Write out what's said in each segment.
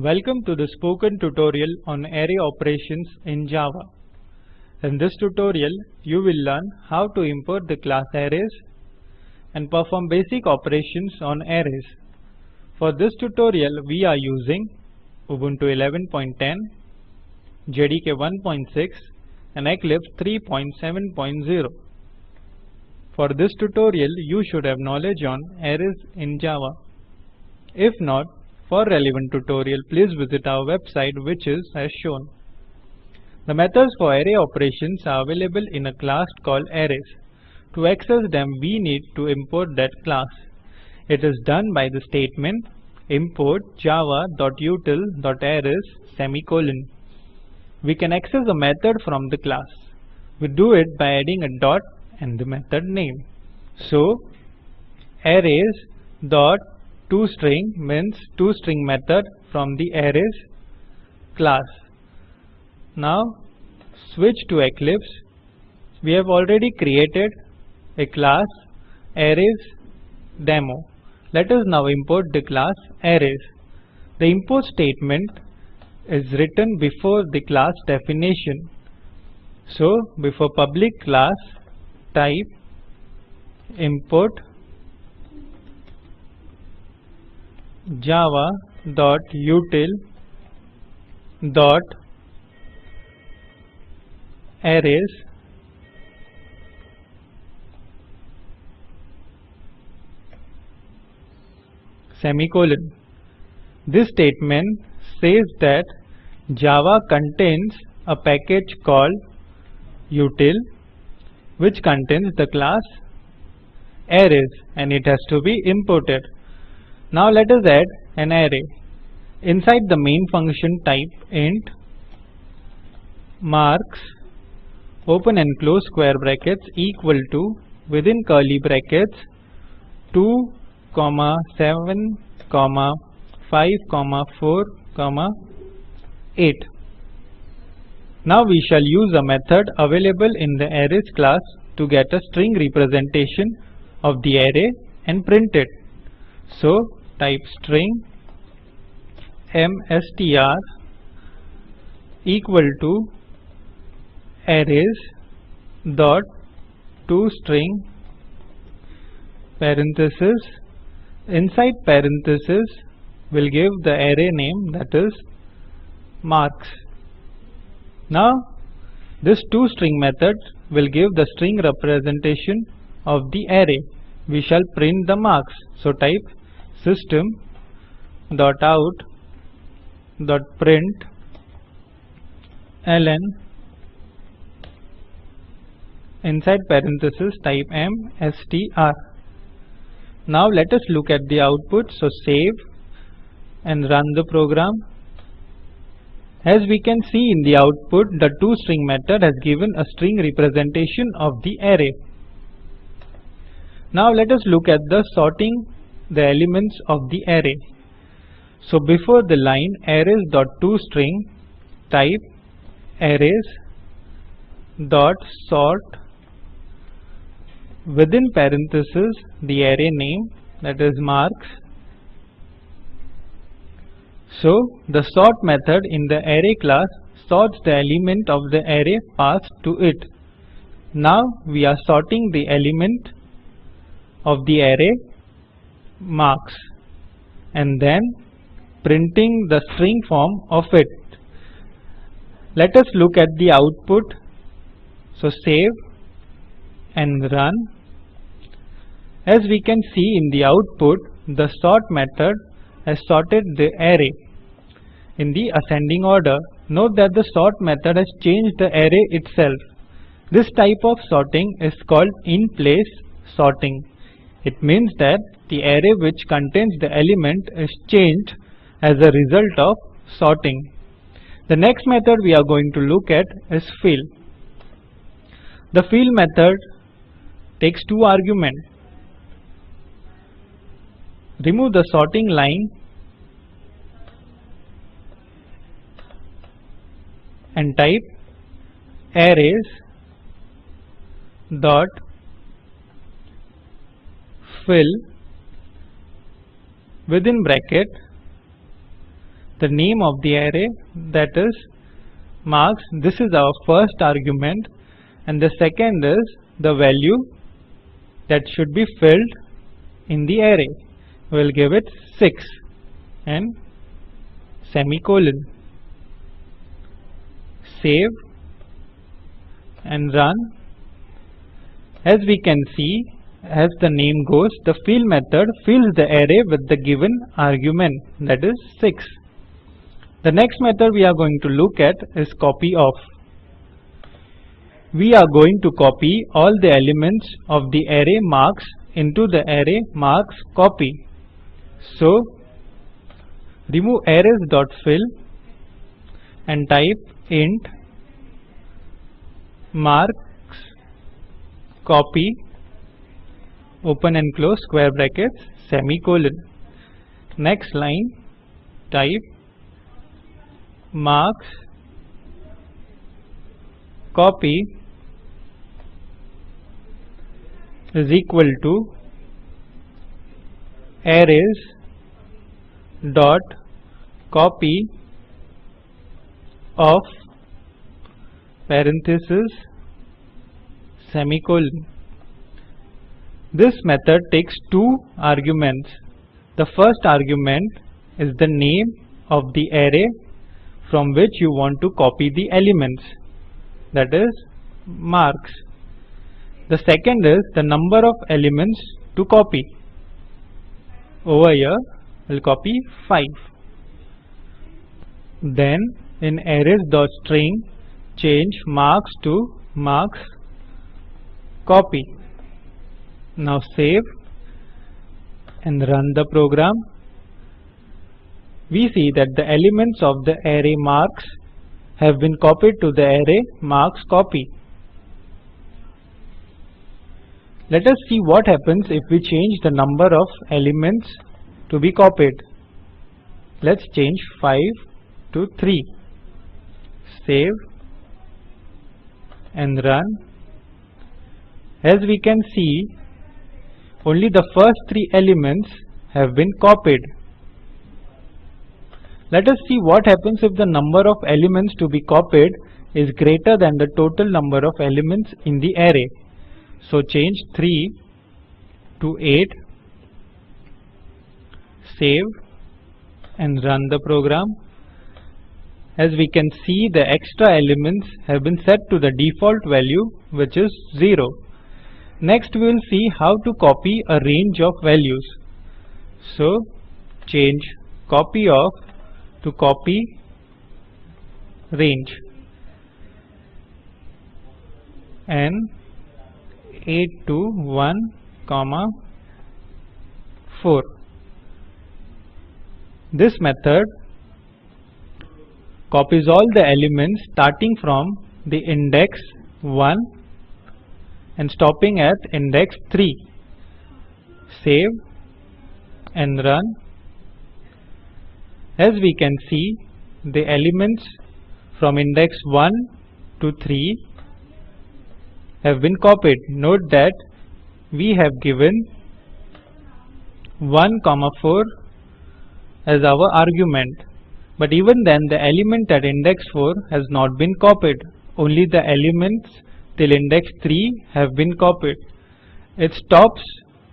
Welcome to the spoken tutorial on array operations in Java. In this tutorial, you will learn how to import the class arrays and perform basic operations on arrays. For this tutorial, we are using Ubuntu 11.10, JDK 1.6 and Eclipse 3.7.0. For this tutorial, you should have knowledge on arrays in Java. If not, for relevant tutorial, please visit our website which is as shown. The methods for array operations are available in a class called arrays. To access them, we need to import that class. It is done by the statement import java.util.arrays semicolon. We can access a method from the class. We do it by adding a dot and the method name. So, arrays dot toString means toString method from the arrays class. Now switch to Eclipse. We have already created a class arrays demo. Let us now import the class arrays. The import statement is written before the class definition. So before public class type import java dot util arrays semicolon. This statement says that Java contains a package called util which contains the class arrays and it has to be imported. Now let us add an array. Inside the main function type int marks open and close square brackets equal to within curly brackets 2 comma 7 comma 5 comma 4 comma 8 now we shall use a method available in the arrays class to get a string representation of the array and print it so type string mstr equal to arrays dot to string parenthesis. Inside parenthesis will give the array name that is marks. Now this toString method will give the string representation of the array. We shall print the marks. So type system dot out dot print ln inside parenthesis type m str. Now let us look at the output. So save and run the program. As we can see in the output the toString method has given a string representation of the array. Now let us look at the sorting the elements of the array. So before the line arrays dot toString type arrays dot sort within parenthesis the array name that is marks. So the sort method in the array class sorts the element of the array passed to it. Now we are sorting the element of the array marks and then printing the string form of it let us look at the output so save and run as we can see in the output, the sort method has sorted the array in the ascending order. Note that the sort method has changed the array itself. This type of sorting is called in-place sorting. It means that the array which contains the element is changed as a result of sorting. The next method we are going to look at is fill. The fill method takes two arguments remove the sorting line and type arrays dot fill within bracket the name of the array that is marks this is our first argument and the second is the value that should be filled in the array. We'll give it 6 and semicolon. Save and run. As we can see as the name goes the fill method fills the array with the given argument that is 6 the next method we are going to look at is copy of. We are going to copy all the elements of the array marks into the array marks copy. So remove arrays dot fill and type int marks copy open and close square brackets semicolon. Next line type marks copy is equal to arrays dot copy of parenthesis semicolon this method takes two arguments. The first argument is the name of the array from which you want to copy the elements that is marks. The second is the number of elements to copy. Over here we'll copy 5 then in arrays dot string change marks to marks copy now save and run the program we see that the elements of the array marks have been copied to the array marks copy. Let us see what happens if we change the number of elements to be copied. Let's change 5 to 3. Save and run. As we can see, only the first three elements have been copied. Let us see what happens if the number of elements to be copied is greater than the total number of elements in the array. So change 3 to 8, save and run the program. As we can see the extra elements have been set to the default value which is 0. Next we will see how to copy a range of values. So change copy of to copy range and 8 to 1 comma 4 this method copies all the elements starting from the index 1 and stopping at index 3 save and run as we can see, the elements from index 1 to 3 have been copied. Note that we have given 1 comma 4 as our argument. But even then the element at index 4 has not been copied. Only the elements till index 3 have been copied. It stops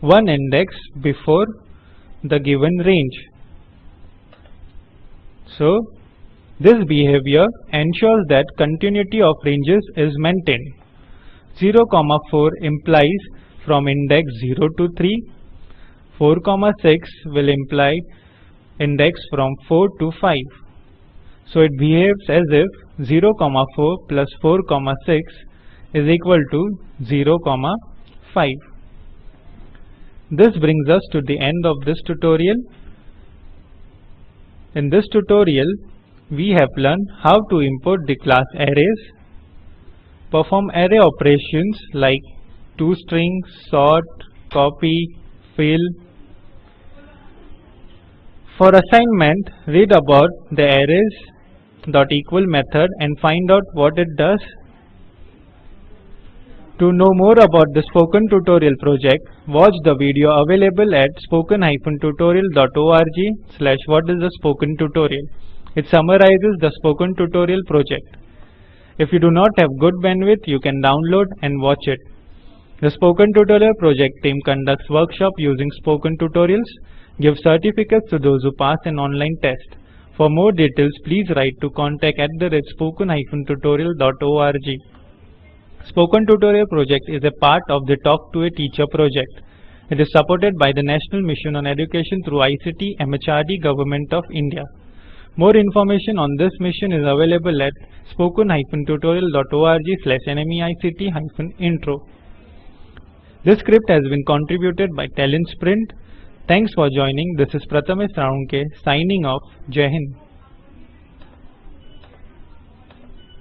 one index before the given range. So this behavior ensures that continuity of ranges is maintained. 0 comma 4 implies from index 0 to 3. 4 comma 6 will imply index from 4 to 5. So it behaves as if 0 comma 4 plus 4 comma 6 is equal to 0 comma 5. This brings us to the end of this tutorial. In this tutorial, we have learned how to import the class arrays, perform array operations like toString, sort, copy, fill. For assignment, read about the arrays dot equal method and find out what it does to know more about the spoken tutorial project, watch the video available at spoken-tutorial.org slash what is the Spoken Tutorial. It summarizes the spoken tutorial project. If you do not have good bandwidth, you can download and watch it. The Spoken Tutorial project team conducts workshop using spoken tutorials, gives certificates to those who pass an online test. For more details, please write to contact at the spoken-tutorial.org. Spoken Tutorial project is a part of the Talk to a Teacher project. It is supported by the National Mission on Education through ICT MHRD Government of India. More information on this mission is available at spoken-tutorial.org slash nmeict-intro. This script has been contributed by Talent Sprint. Thanks for joining. This is Prathamesh Raunke signing off. Jai Hind.